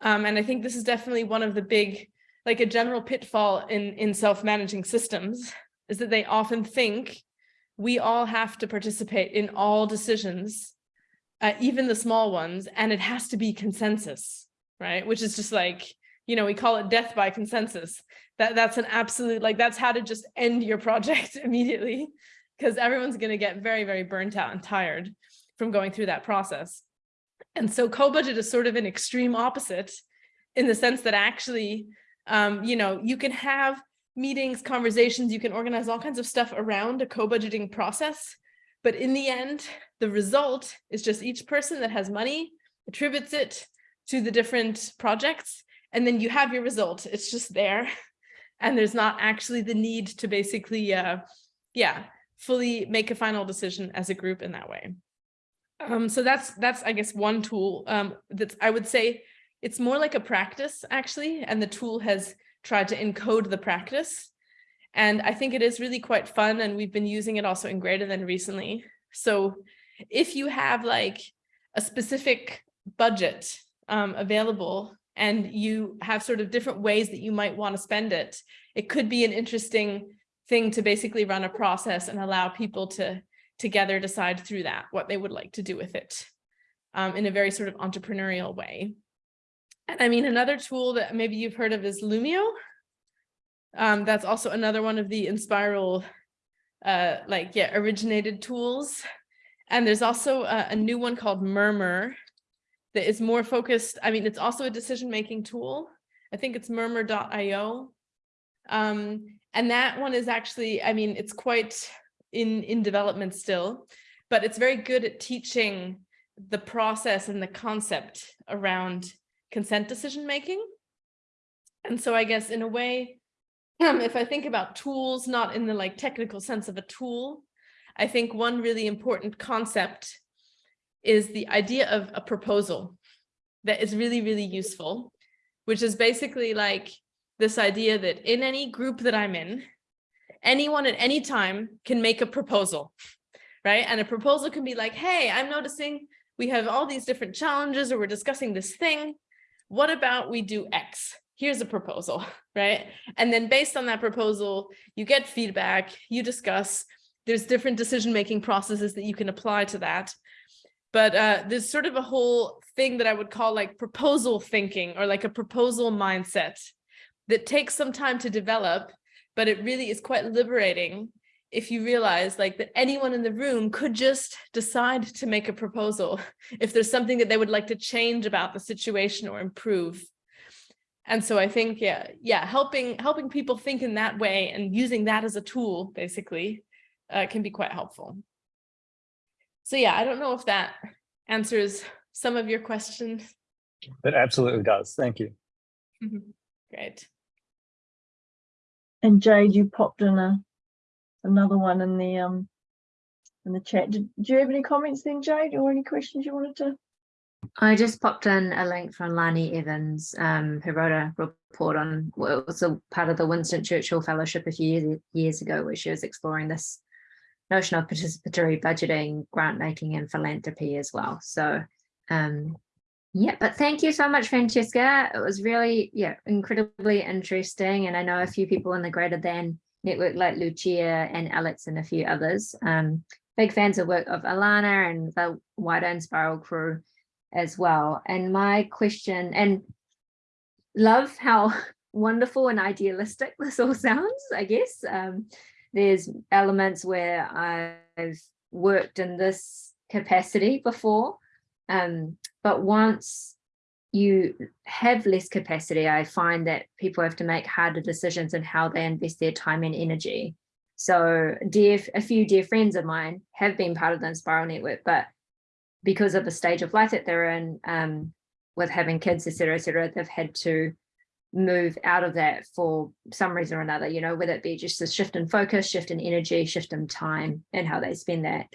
B: Um, and I think this is definitely one of the big, like a general pitfall in, in self-managing systems is that they often think we all have to participate in all decisions, uh, even the small ones, and it has to be consensus, right? Which is just like, you know, we call it death by consensus. That That's an absolute, like that's how to just end your project immediately because everyone's going to get very, very burnt out and tired from going through that process. And so Cobudget is sort of an extreme opposite in the sense that actually, um, you know, you can have meetings, conversations, you can organize all kinds of stuff around a co-budgeting process. But in the end, the result is just each person that has money attributes it to the different projects. And then you have your result. It's just there. And there's not actually the need to basically, uh, yeah, fully make a final decision as a group in that way. Um, so that's, that's I guess, one tool um, that I would say it's more like a practice, actually, and the tool has tried to encode the practice. And I think it is really quite fun, and we've been using it also in Greater Than recently. So if you have like a specific budget um, available and you have sort of different ways that you might want to spend it, it could be an interesting thing to basically run a process and allow people to together decide through that what they would like to do with it um, in a very sort of entrepreneurial way. And I mean, another tool that maybe you've heard of is Loomio. Um, that's also another one of the Enspiral, uh, like, yeah, originated tools. And there's also a, a new one called Murmur that is more focused. I mean, it's also a decision-making tool. I think it's murmur.io. Um, and that one is actually, I mean, it's quite in, in development still, but it's very good at teaching the process and the concept around consent decision making. And so I guess in a way, um, if I think about tools, not in the like technical sense of a tool, I think one really important concept is the idea of a proposal that is really, really useful, which is basically like this idea that in any group that I'm in, anyone at any time can make a proposal, right? And a proposal can be like, hey, I'm noticing we have all these different challenges or we're discussing this thing what about we do X? Here's a proposal, right? And then based on that proposal, you get feedback, you discuss, there's different decision-making processes that you can apply to that. But uh, there's sort of a whole thing that I would call like proposal thinking or like a proposal mindset that takes some time to develop, but it really is quite liberating if you realize like that anyone in the room could just decide to make a proposal if there's something that they would like to change about the situation or improve. And so I think, yeah, yeah, helping helping people think in that way and using that as a tool, basically, uh, can be quite helpful. So yeah, I don't know if that answers some of your questions.
E: It absolutely does. Thank you.
B: Great.
A: And Jade, you popped in a another one in the um in the chat. Did, do you have any comments then, Jade, or any questions you wanted to?
D: I just popped in a link from Lani Evans, um, who wrote a report on, well, it was a part of the Winston Churchill Fellowship a few years, years ago, where she was exploring this notion of participatory budgeting, grant making and philanthropy as well. So um, yeah, but thank you so much, Francesca. It was really, yeah, incredibly interesting. And I know a few people in the greater than network like Lucia and Alex and a few others. Um, big fans of work of Alanna and the wider Enspiral crew as well. And my question, and love how wonderful and idealistic this all sounds, I guess. Um, there's elements where I've worked in this capacity before, um, but once you have less capacity, I find that people have to make harder decisions in how they invest their time and energy. So dear, a few dear friends of mine have been part of the Enspiral Network, but because of the stage of life that they're in, um, with having kids, et cetera, et cetera, they've had to move out of that for some reason or another, you know, whether it be just a shift in focus, shift in energy, shift in time and how they spend that.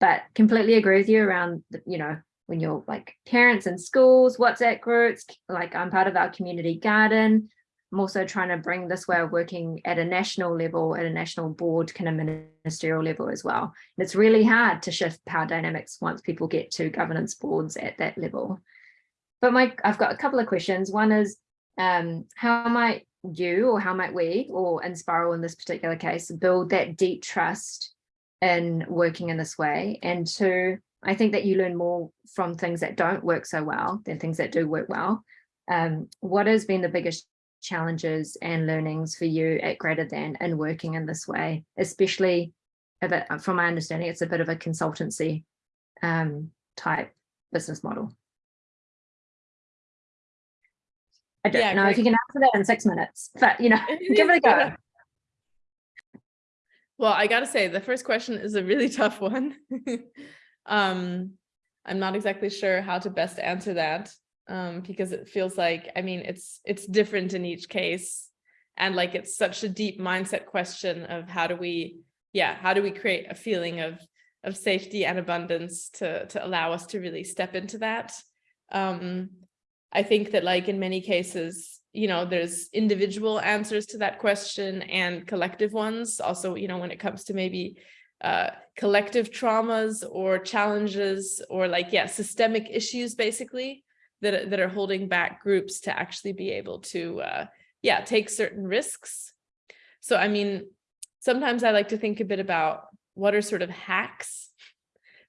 D: But completely agree with you around, the, you know, when you're like parents in schools, WhatsApp groups, like I'm part of our community garden. I'm also trying to bring this way of working at a national level, at a national board, kind of ministerial level as well. And it's really hard to shift power dynamics once people get to governance boards at that level. But my, I've got a couple of questions. One is, um, how might you or how might we or Enspiral in this particular case build that deep trust in working in this way? And two, I think that you learn more from things that don't work so well than things that do work well. Um, what has been the biggest challenges and learnings for you at Greater Than in working in this way, especially a bit, from my understanding, it's a bit of a consultancy um, type business model. I don't
B: Yeah,
D: know if you can answer that in six minutes, but you know, give it a go.
B: Well, I gotta say, the first question is a really tough one. um, I'm not exactly sure how to best answer that um, because it feels like, I mean, it's it's different in each case. And like it's such a deep mindset question of how do we, yeah, how do we create a feeling of of safety and abundance to to allow us to really step into that. Um, I think that like in many cases, you know, there's individual answers to that question and collective ones. Also, you know, when it comes to maybe uh, collective traumas or challenges or like, yeah, systemic issues, basically, that, are- that are holding back groups to actually be able to, uh, yeah, take certain risks. So, I mean, sometimes I like to think a bit about what are sort of hacks,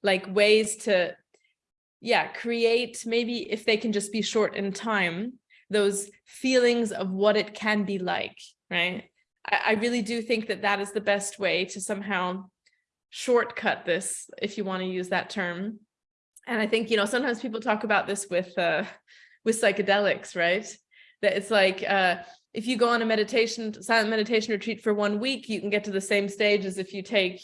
B: like ways to yeah, create maybe if they can just be short in time, those feelings of what it can be like, right? I, I really do think that that is the best way to somehow shortcut this, if you want to use that term. And I think, you know, sometimes people talk about this with, uh, with psychedelics, right? That it's like, uh, if you go on a meditation, silent meditation retreat for one week, you can get to the same stage as if you take,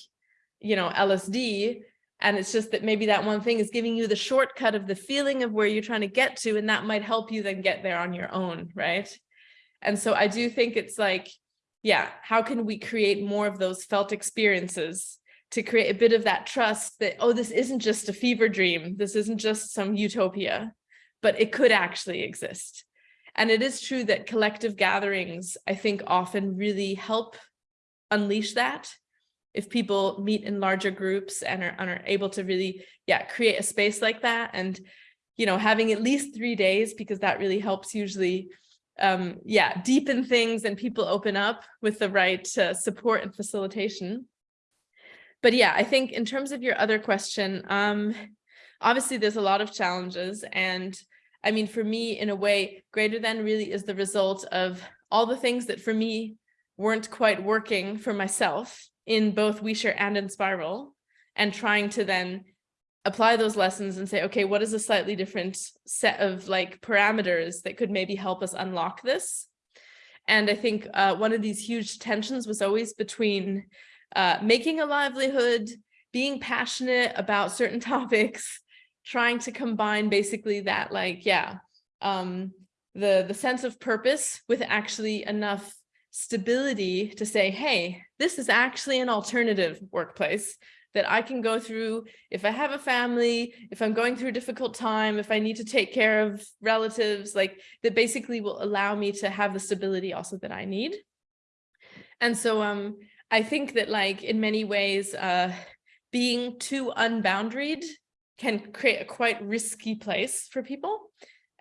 B: you know, LSD, and it's just that maybe that one thing is giving you the shortcut of the feeling of where you're trying to get to, and that might help you then get there on your own, right? And so I do think it's like, yeah, how can we create more of those felt experiences to create a bit of that trust that, oh, this isn't just a fever dream. This isn't just some utopia, but it could actually exist. And it is true that collective gatherings, I think often really help unleash that if people meet in larger groups and are, and are able to really, yeah, create a space like that. And, you know, having at least three days, because that really helps usually, um, yeah, deepen things and people open up with the right uh, support and facilitation. But yeah, I think in terms of your other question, um, obviously there's a lot of challenges. And I mean, for me, in a way, greater than really is the result of all the things that for me weren't quite working for myself in both OuiShare and Enspiral and trying to then apply those lessons and say, okay, what is a slightly different set of like parameters that could maybe help us unlock this? And I think uh, one of these huge tensions was always between uh, making a livelihood, being passionate about certain topics, trying to combine basically that like, yeah, um, the, the sense of purpose with actually enough stability to say, hey, this is actually an alternative workplace that I can go through if I have a family, if I'm going through a difficult time, if I need to take care of relatives, like that basically will allow me to have the stability also that I need. And so um, I think that like in many ways, uh, being too unboundaried can create a quite risky place for people.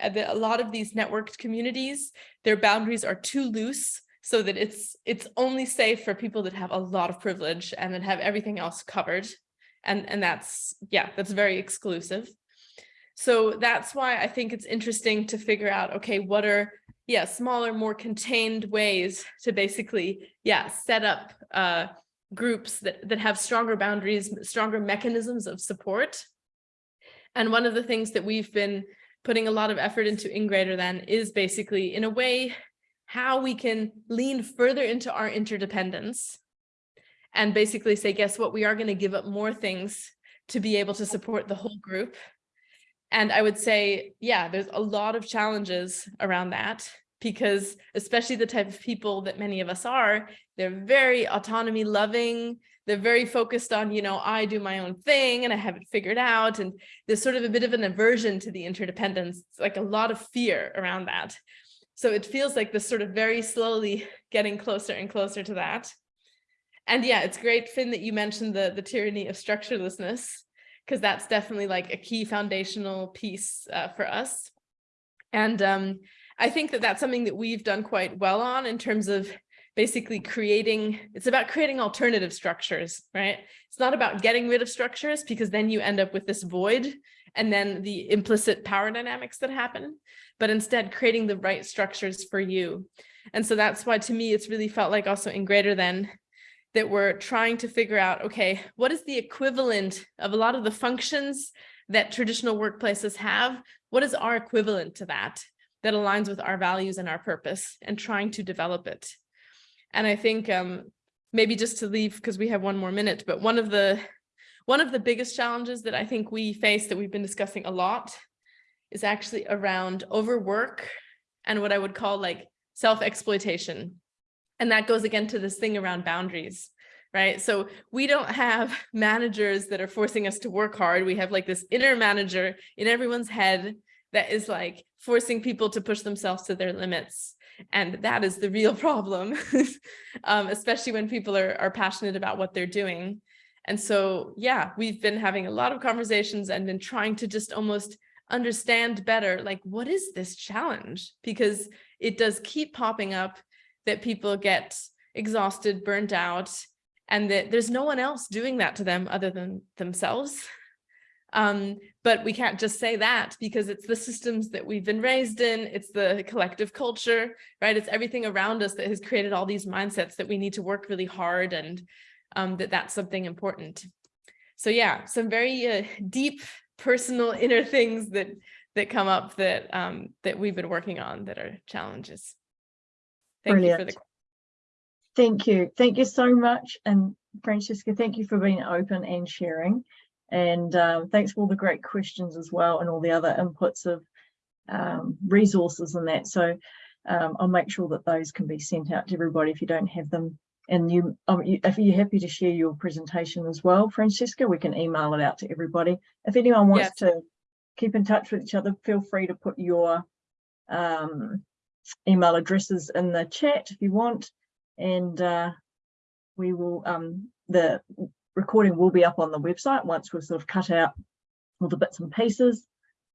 B: Uh, a lot of these networked communities, their boundaries are too loose so that it's it's only safe for people that have a lot of privilege and that have everything else covered. And, and that's, yeah, that's very exclusive. So that's why I think it's interesting to figure out, okay, what are, yeah, smaller, more contained ways to basically, yeah, set up uh, groups that, that have stronger boundaries, stronger mechanisms of support. And one of the things that we've been putting a lot of effort into in Greater Than is basically, in a way, how we can lean further into our interdependence and basically say, guess what, we are going to give up more things to be able to support the whole group. And I would say, yeah, there's a lot of challenges around that because especially the type of people that many of us are, they're very autonomy loving. They're very focused on, you know, I do my own thing and I have it figured out. And there's sort of a bit of an aversion to the interdependence. It's like a lot of fear around that. So it feels like this sort of very slowly getting closer and closer to that. And yeah, it's great, Finn, that you mentioned the, the tyranny of structurelessness, because that's definitely like a key foundational piece uh, for us. And um, I think that that's something that we've done quite well on in terms of basically creating, it's about creating alternative structures, right? It's not about getting rid of structures because then you end up with this void and then the implicit power dynamics that happen, but instead creating the right structures for you. And so that's why to me, it's really felt like also in greater than that we're trying to figure out, okay, what is the equivalent of a lot of the functions that traditional workplaces have? What is our equivalent to that, that aligns with our values and our purpose and trying to develop it? And I think um, maybe just to leave, because we have one more minute, but one of the one of the biggest challenges that I think we face that we've been discussing a lot is actually around overwork and what I would call like self-exploitation. And that goes again to this thing around boundaries, right? So we don't have managers that are forcing us to work hard. We have like this inner manager in everyone's head that is like forcing people to push themselves to their limits. And that is the real problem, um, especially when people are, are passionate about what they're doing. And so, yeah, we've been having a lot of conversations and been trying to just almost understand better, like, what is this challenge? Because it does keep popping up that people get exhausted, burnt out, and that there's no one else doing that to them other than themselves. Um, but we can't just say that because it's the systems that we've been raised in, it's the collective culture, right? It's everything around us that has created all these mindsets that we need to work really hard and um, that that's something important. So yeah, some very uh, deep personal inner things that that come up that um, that we've been working on that are challenges. Thank
A: Brilliant.
B: you for the
A: Thank you. Thank you so much. And Francesca, thank you for being open and sharing. And um, thanks for all the great questions as well and all the other inputs of um, resources and that. So um, I'll make sure that those can be sent out to everybody if you don't have them. And you, um, you, if you're happy to share your presentation as well, Francesca, we can email it out to everybody. If anyone wants
B: Yes.
A: to keep in touch with each other, feel free to put your um, email addresses in the chat if you want. And uh, we will, um, the recording will be up on the website once we've sort of cut out all the bits and pieces.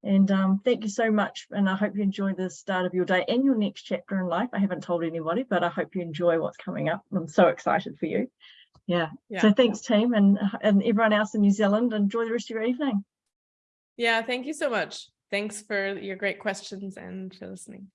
A: And um, thank you so much. And I hope you enjoy the start of your day and your next chapter in life. I haven't told anybody, but I hope you enjoy what's coming up. I'm so excited for you. Yeah.
B: Yeah.
A: So thanks team and, and everyone else in New Zealand. Enjoy the rest of your evening.
B: Yeah, thank you so much. Thanks for your great questions and for listening.